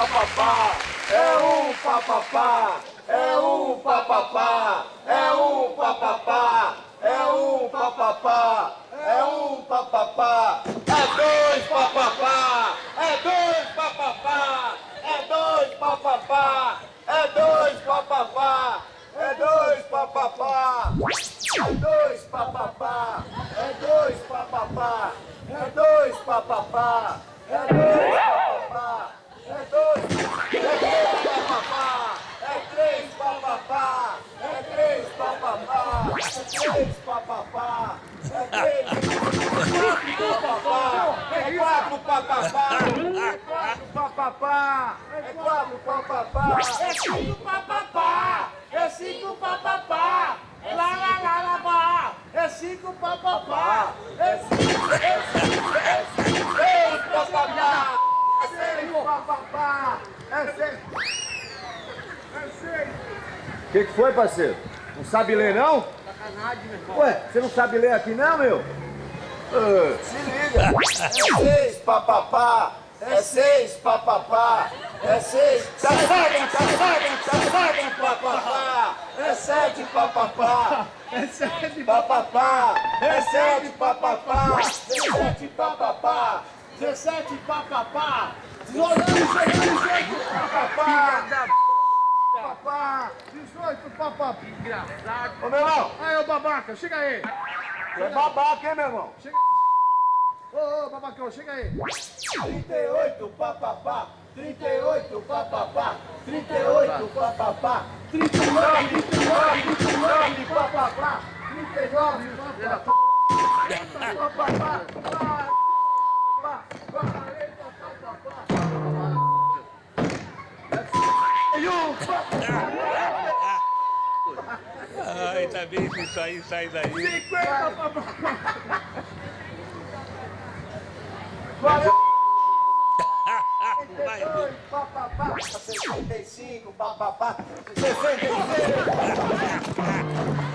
papapá, é um papapá, é um papapá, é um papapá, é um papapá, é um papapá, é dois papapá, é dois papapá, é dois papapá, é dois papapá, é dois papapá, é dois papapá, é dois papapá, é dois papapá, é dois papapá, é dois, é três papapá, é três papapá, é três papapá, é três papapá, é três papapá, é quatro papapá, é quatro papapá, é quatro papapá, É cinco papapá, é cinco papapá, lá lá lá é cinco papapá, é cinco, é é cinco, seis papapá, é seis papapá, é seis. O que, que foi, parceiro? Não sabe ler, não? Sacanagem, meu irmão. Ué, você não sabe ler aqui, não, meu? Ah, se liga. É seis papapá, é seis papapá, é seis. Tá sete, tá sete, tá sete papapá, é sete papapá. É sete Papapá, é sete papapá, é sete papapá, 17 papapá, 18, 18 papapá, papapá. 18 papapá. Engraçado. Ô, meu irmão, Aí, ô babaca, chega aí. tu é babaca, hein, meu irmão? Ô, ô, babacão, chega aí. 38 papapá, 38 papapá, 38 papapá, 39, 39, 39 papapá, 39 papapá, papapá, papapá, E um Ai, tá cada vez isso aí sai daí. 50 papapá! Valeu! papapá, 65, papapá, 66!